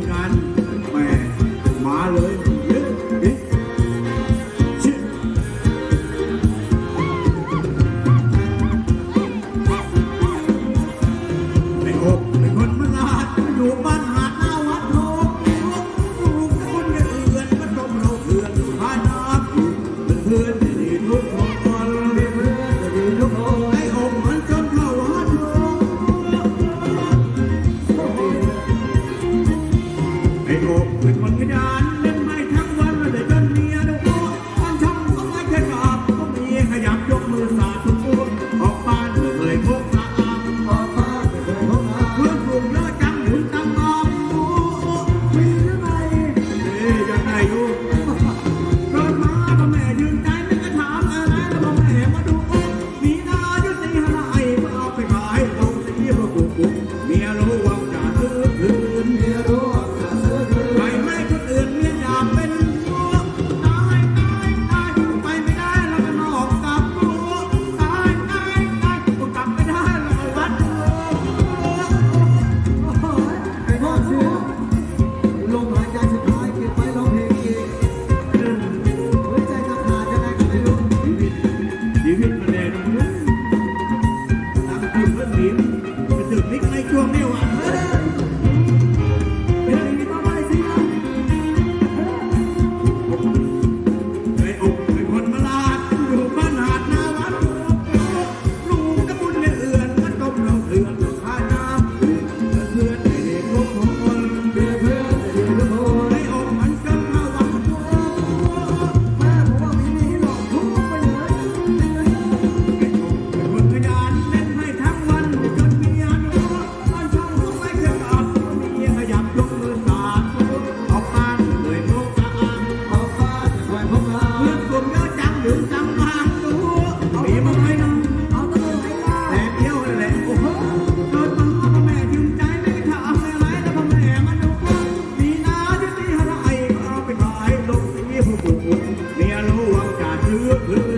มงาน เมียรู้ว่าจะซื้อคือ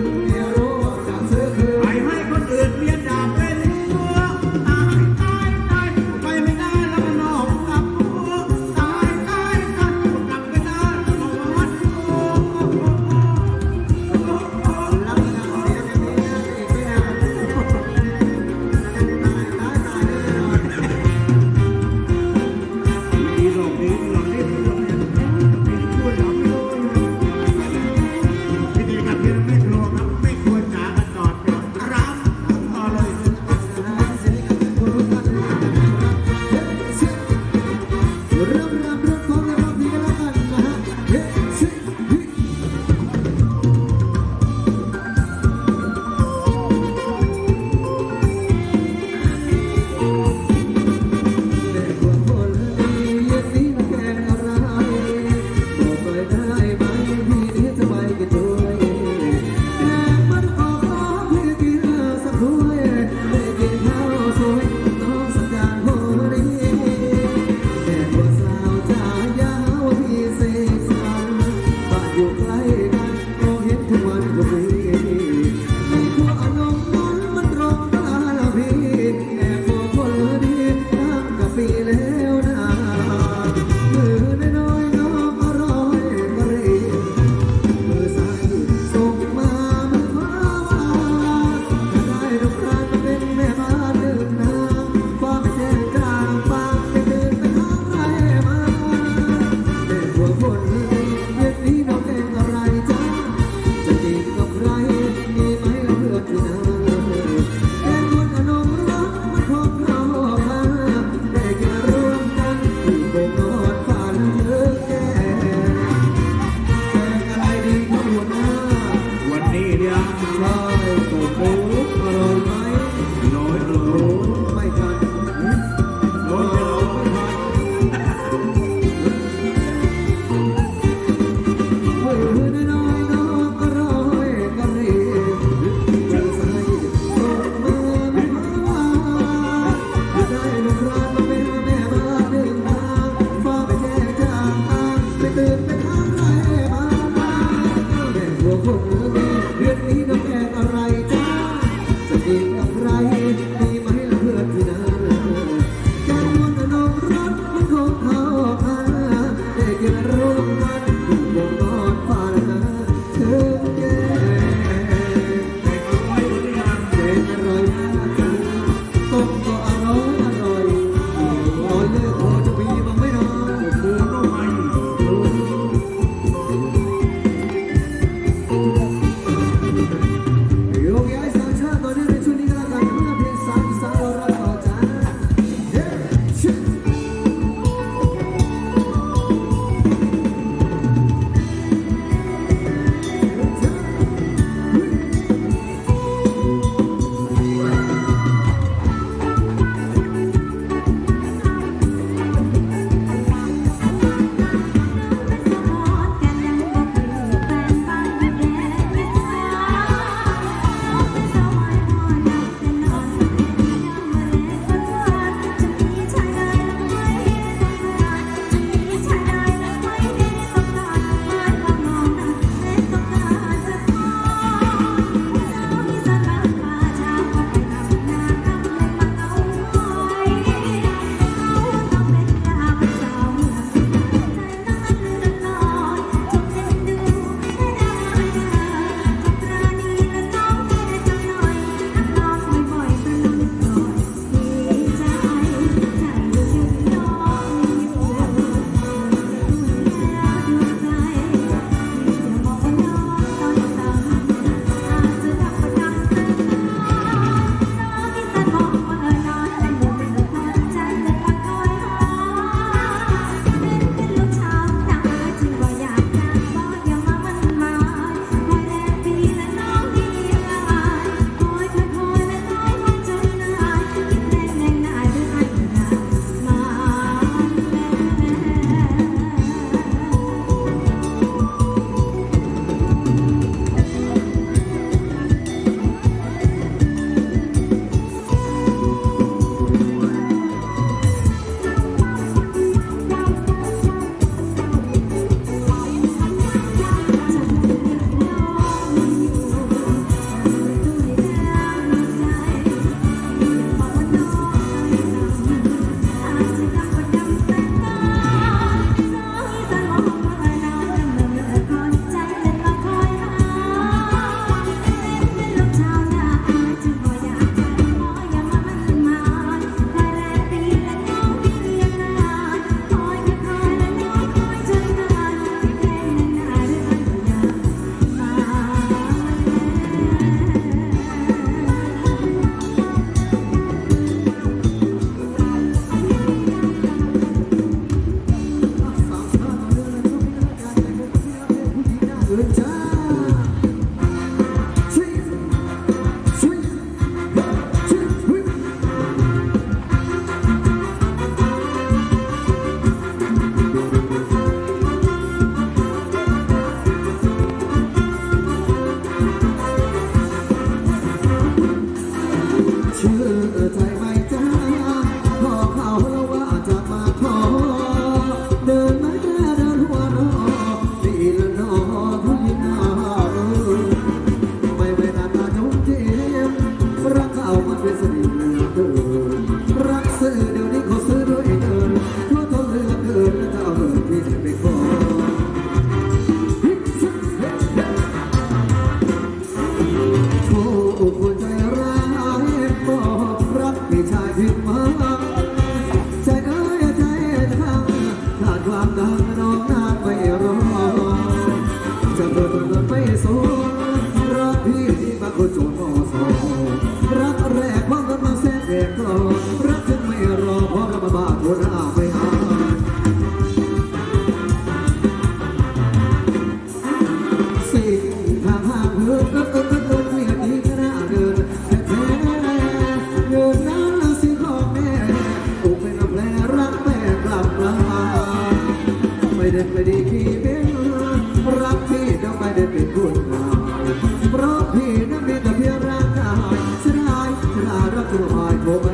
My. woman.